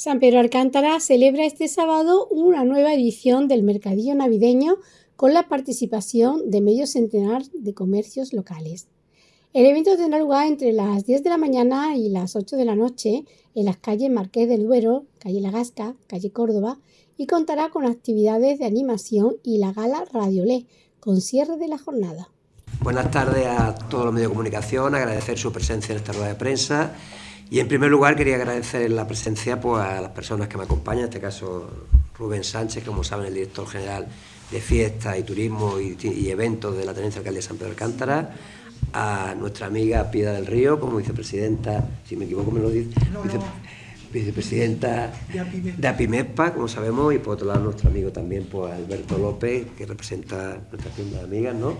San Pedro Alcántara celebra este sábado una nueva edición del Mercadillo Navideño con la participación de medio centenar de comercios locales. El evento tendrá lugar entre las 10 de la mañana y las 8 de la noche en las calles Marqués del Duero, calle La Gasca, calle Córdoba y contará con actividades de animación y la gala Radiolé, con cierre de la jornada. Buenas tardes a todos los medios de comunicación, agradecer su presencia en esta rueda de prensa y en primer lugar quería agradecer la presencia pues, a las personas que me acompañan, en este caso Rubén Sánchez, como saben, el director general de fiestas y turismo y, eventos de la Tenencia Alcalde de San Pedro Alcántara, a nuestra amiga Piedad del Río como vicepresidenta, si me equivoco me lo dice, vicepresidenta de APIMEPA, como sabemos, y por otro lado nuestro amigo también pues, Alberto López, que representa nuestra tienda de amigas, ¿no?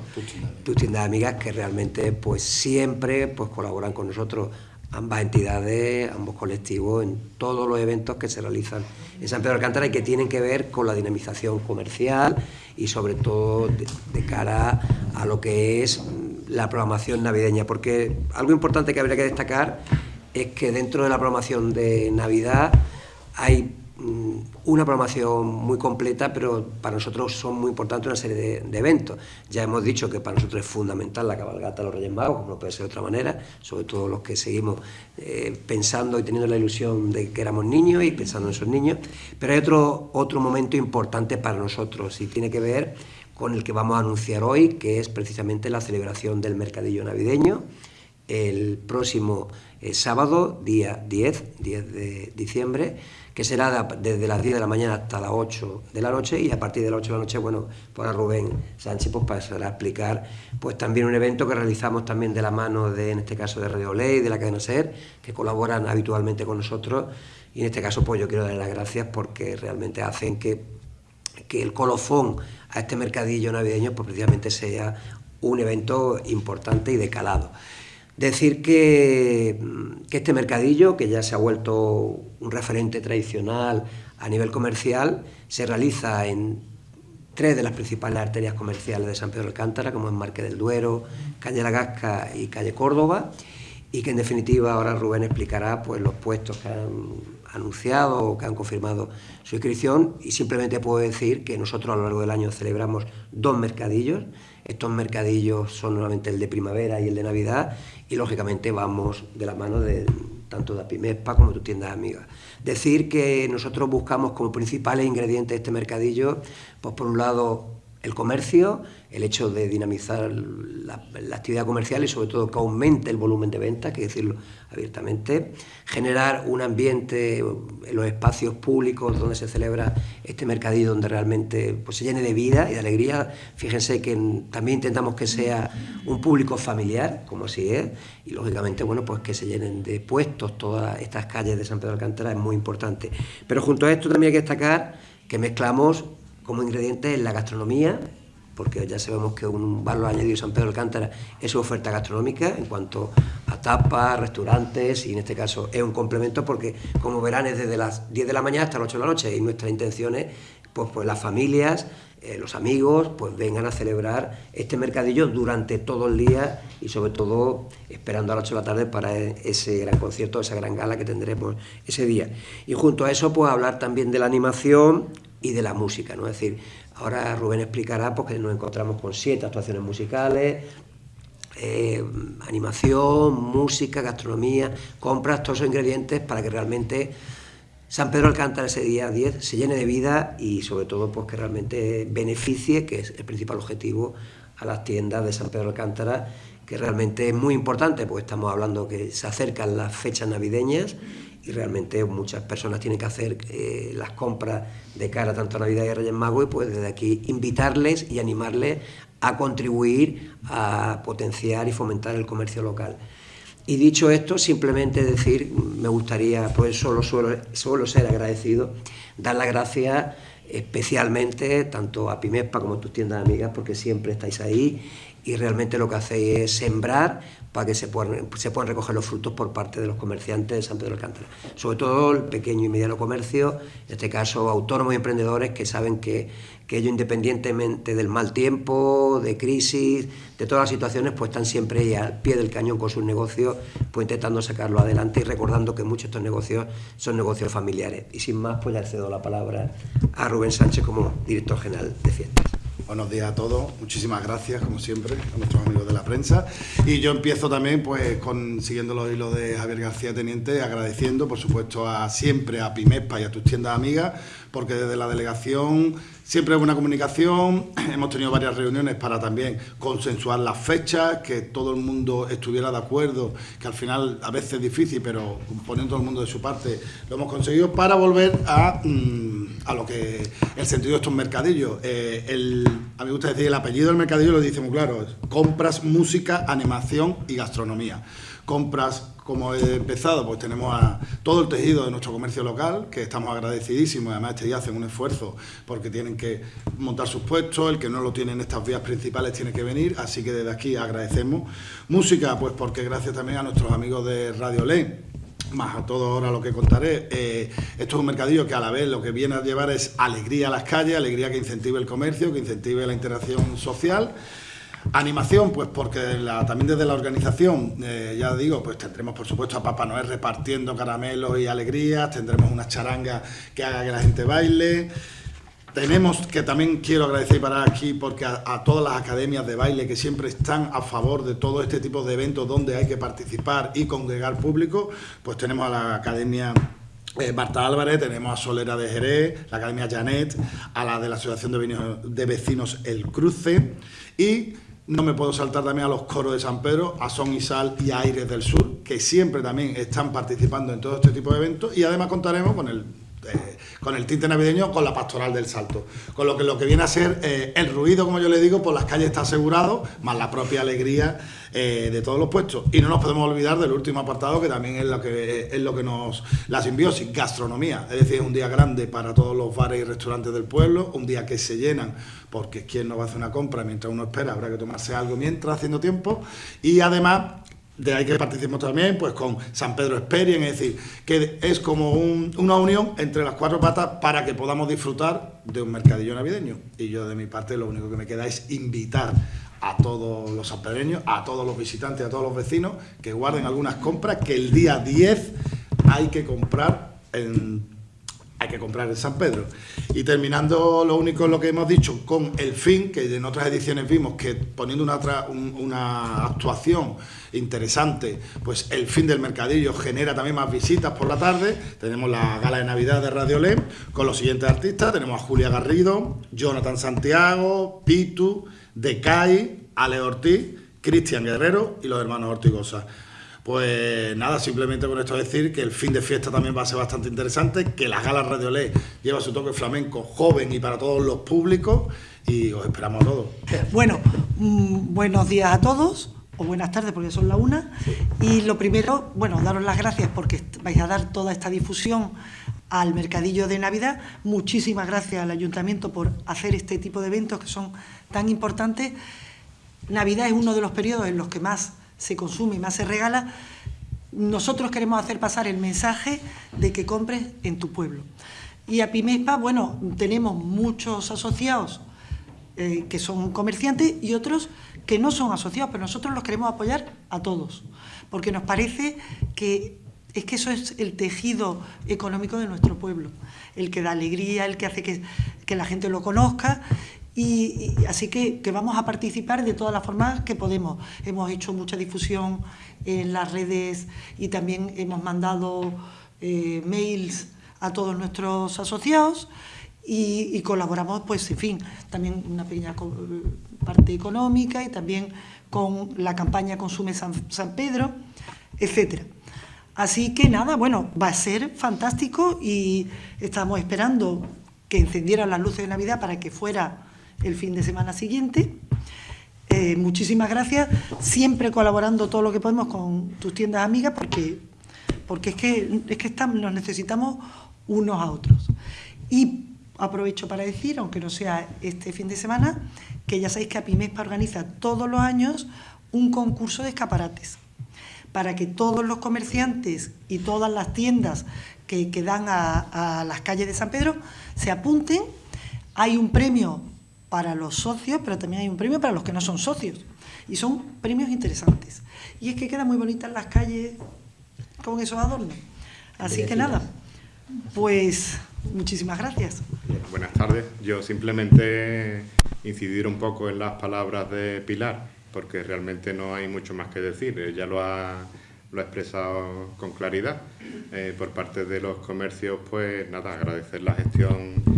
Tus tiendas de amigas que realmente pues siempre pues colaboran con nosotros ambas entidades, ambos colectivos, en todos los eventos que se realizan en San Pedro de Alcántara y que tienen que ver con la dinamización comercial y sobre todo de, cara a lo que es la programación navideña, porque algo importante que habría que destacar es que dentro de la programación de Navidad hay Mm, una programación muy completa, pero para nosotros son muy importantes una serie de, eventos. Ya hemos dicho que para nosotros es fundamental la cabalgata de los Reyes Magos, no puede ser de otra manera, sobre todo los que seguimos eh, pensando y teniendo la ilusión de que éramos niños y pensando en esos niños. Pero hay otro, otro momento importante para nosotros y tiene que ver con el que vamos a anunciar hoy, que es precisamente la celebración del mercadillo navideño el próximo eh, sábado, día 10, 10 de diciembre, que será desde las 10 de la mañana hasta las 8 de la noche y a partir de las 8 de la noche, bueno, pues Rubén Sánchez pues pasará a explicar pues también un evento que realizamos también de la mano de, en este caso, de Radio Ley, de la cadena SER, que colaboran habitualmente con nosotros y en este caso pues yo quiero darle las gracias porque realmente hacen que, que el colofón a este mercadillo navideño pues precisamente sea un evento importante y de calado. Decir que, este mercadillo, que ya se ha vuelto un referente tradicional a nivel comercial, se realiza en tres de las principales arterias comerciales de San Pedro de Alcántara, como en Marque del Duero, Calle La Gasca y Calle Córdoba, y que en definitiva ahora Rubén explicará pues, los puestos que han anunciado o que han confirmado su inscripción y simplemente puedo decir que nosotros a lo largo del año celebramos dos mercadillos, estos mercadillos son normalmente el de primavera y el de Navidad y lógicamente vamos de la mano de tanto de Apimespa como de tu tienda amiga. Decir que nosotros buscamos como principales ingredientes de este mercadillo, pues por un lado el comercio, el hecho de dinamizar la, actividad comercial y sobre todo que aumente el volumen de ventas, que decirlo abiertamente, generar un ambiente en los espacios públicos donde se celebra este mercadillo, donde realmente pues, se llene de vida y de alegría. Fíjense que también intentamos que sea un público familiar, como así es, y lógicamente bueno, pues que se llenen de puestos todas estas calles de San Pedro de Alcántara es muy importante. Pero junto a esto también hay que destacar que mezclamos como ingredientes en la gastronomía, porque ya sabemos que un valor añadido de San Pedro de Alcántara es su oferta gastronómica en cuanto a tapas, restaurantes, y en este caso es un complemento porque, como verán, es desde las 10 de la mañana hasta las 8 de la noche, y nuestra intención es, pues, pues las familias, eh, los amigos, pues vengan a celebrar este mercadillo durante todo el día y sobre todo esperando a las 8 de la tarde para ese gran concierto, esa gran gala que tendremos ese día. Y junto a eso, pues hablar también de la animación, y de la música, ¿no? Es decir, ahora Rubén explicará porque nos encontramos con siete actuaciones musicales, eh, animación, música, gastronomía, compras, todos esos ingredientes para que realmente San Pedro Alcántara ese día 10 se llene de vida y sobre todo pues que realmente beneficie, que es el principal objetivo, a las tiendas de San Pedro Alcántara, que realmente es muy importante, porque estamos hablando que se acercan las fechas navideñas y realmente muchas personas tienen que hacer eh, las compras de cara tanto a Navidad y Reyes Magos y pues desde aquí invitarles y animarles a contribuir a potenciar y fomentar el comercio local. Y dicho esto, simplemente decir, me gustaría, pues solo suelo, ser agradecido, dar las gracias especialmente tanto a Pimespa como a tus tiendas amigas, porque siempre estáis ahí y realmente lo que hacéis es sembrar para que se puedan, se puedan recoger los frutos por parte de los comerciantes de San Pedro de Alcántara. Sobre todo el pequeño y mediano comercio, en este caso autónomos y emprendedores que saben que, que ellos independientemente del mal tiempo, de crisis, de todas las situaciones, pues están siempre al pie del cañón con sus negocios, pues intentando sacarlo adelante y recordando que muchos de estos negocios son negocios familiares. Y sin más, pues le cedo la palabra a Rubén Sánchez como director general de fiestas. Buenos días a todos, muchísimas gracias como siempre a nuestros amigos de la prensa y yo empiezo también pues con siguiendo los hilos de Javier García Teniente agradeciendo por supuesto a siempre a Pimespa y a tus tiendas amigas porque desde la delegación siempre hay buena comunicación, hemos tenido varias reuniones para también consensuar las fechas, que todo el mundo estuviera de acuerdo, que al final a veces es difícil, pero poniendo todo el mundo de su parte lo hemos conseguido para volver a... Mm, a lo que el sentido de estos mercadillos. Eh, el, a mí me gusta decir, el apellido del mercadillo lo dice muy claro, compras, música, animación y gastronomía. Compras, como he empezado, pues tenemos a todo el tejido de nuestro comercio local, que estamos agradecidísimos, además este día hacen un esfuerzo porque tienen que montar sus puestos, el que no lo tiene en estas vías principales tiene que venir, así que desde aquí agradecemos. Música, pues porque gracias también a nuestros amigos de Radio Ley, más a todo ahora lo que contaré, eh, esto es un mercadillo que a la vez lo que viene a llevar es alegría a las calles, alegría que incentive el comercio, que incentive la interacción social. Animación, pues porque también desde la organización, eh, ya digo, pues tendremos por supuesto a Papá Noel repartiendo caramelos y alegrías, tendremos una charanga que haga que la gente baile. Tenemos que también quiero agradecer para aquí porque a, todas las academias de baile que siempre están a favor de todo este tipo de eventos donde hay que participar y congregar público, pues tenemos a la academia eh, Marta Álvarez, tenemos a Solera de Jerez, la Academia Janet, a la de la Asociación de, de Vecinos El Cruce y no me puedo saltar también a los coros de San Pedro, a Son y Sal y a Aires del Sur, que siempre también están participando en todo este tipo de eventos y además contaremos con el eh, con el tinte navideño, con la pastoral del salto. Con lo que lo que viene a ser eh, el ruido, como yo le digo, por las calles está asegurado, más la propia alegría eh, de todos los puestos. Y no nos podemos olvidar del último apartado, que también es lo que, es lo que nos... La simbiosis, gastronomía. Es decir, es un día grande para todos los bares y restaurantes del pueblo, un día que se llenan, porque quien no va a hacer una compra mientras uno espera, habrá que tomarse algo mientras, haciendo tiempo. Y además de ahí que participemos también pues con San Pedro Experien, es decir, que es como una unión entre las cuatro patas para que podamos disfrutar de un mercadillo navideño. Y yo de mi parte lo único que me queda es invitar a todos los sanpedreños, a todos los visitantes, a todos los vecinos, que guarden algunas compras, que el día 10 hay que comprar en que comprar en San Pedro. Y terminando lo único lo que hemos dicho con el fin, que en otras ediciones vimos que poniendo una, una actuación interesante, pues el fin del mercadillo genera también más visitas por la tarde. Tenemos la gala de Navidad de Radio Lem con los siguientes artistas. Tenemos a Julia Garrido, Jonathan Santiago, Pitu, Decay, Ale Ortiz, Cristian Guerrero y los hermanos Ortigosa. Pues nada, simplemente con esto decir que el fin de fiesta también va a ser bastante interesante, que la gala Radio Ley lleva su toque flamenco joven y para todos los públicos y os esperamos a todos. Bueno, mm, buenos días a todos o buenas tardes porque son la una. Y lo primero, bueno, daros las gracias porque vais a dar toda esta difusión al mercadillo de Navidad. Muchísimas gracias al Ayuntamiento por hacer este tipo de eventos que son tan importantes. Navidad es uno de los periodos en los que más se consume y más se regala, nosotros queremos hacer pasar el mensaje de que compres en tu pueblo. Y a Pimespa, bueno, tenemos muchos asociados eh, que son comerciantes y otros que no son asociados, pero nosotros los queremos apoyar a todos, porque nos parece que es que eso es el tejido económico de nuestro pueblo, el que da alegría, el que hace que, que la gente lo conozca y, así que, vamos a participar de todas las formas que podemos. Hemos hecho mucha difusión en las redes y también hemos mandado eh, mails a todos nuestros asociados y, colaboramos, pues, en fin, también una pequeña parte económica y también con la campaña Consume San, San Pedro, etcétera. Así que nada, bueno, va a ser fantástico y estamos esperando que encendieran las luces de Navidad para que fuera el fin de semana siguiente. Eh, muchísimas gracias, siempre colaborando todo lo que podemos con tus tiendas amigas porque, porque es que, es que nos necesitamos unos a otros. Y aprovecho para decir, aunque no sea este fin de semana, que ya sabéis que APIMESPA organiza todos los años un concurso de escaparates para que todos los comerciantes y todas las tiendas que, dan a, a las calles de San Pedro se apunten. Hay un premio para los socios, pero también hay un premio para los que no son socios. Y son premios interesantes. Y es que quedan muy bonitas las calles con esos adornos. Así que nada, pues muchísimas gracias. Buenas tardes. Yo simplemente incidir un poco en las palabras de Pilar, porque realmente no hay mucho más que decir. Ella lo ha, lo ha expresado con claridad. Eh, por parte de los comercios, pues nada, agradecer la gestión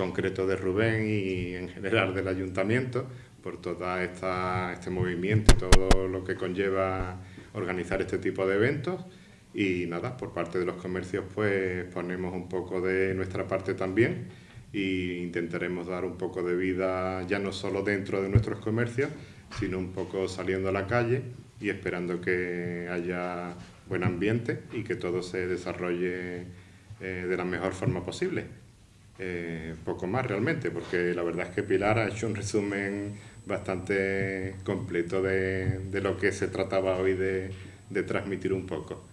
concreto de Rubén y en general del ayuntamiento por todo este movimiento, todo lo que conlleva organizar este tipo de eventos y nada, por parte de los comercios pues ponemos un poco de nuestra parte también e intentaremos dar un poco de vida ya no solo dentro de nuestros comercios, sino un poco saliendo a la calle y esperando que haya buen ambiente y que todo se desarrolle eh, de la mejor forma posible. Eh, poco más realmente, porque la verdad es que Pilar ha hecho un resumen bastante completo de, de lo que se trataba hoy de, de transmitir un poco.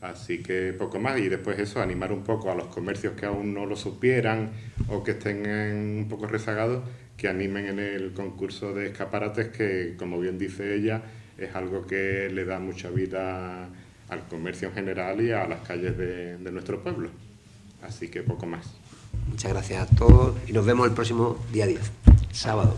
Así que poco más y después eso, animar un poco a los comercios que aún no lo supieran o que estén un poco rezagados, que animen en el concurso de escaparates que, como bien dice ella, es algo que le da mucha vida al comercio en general y a las calles de, de nuestro pueblo. Así que poco más. Muchas gracias a todos y nos vemos el próximo día 10, sábado.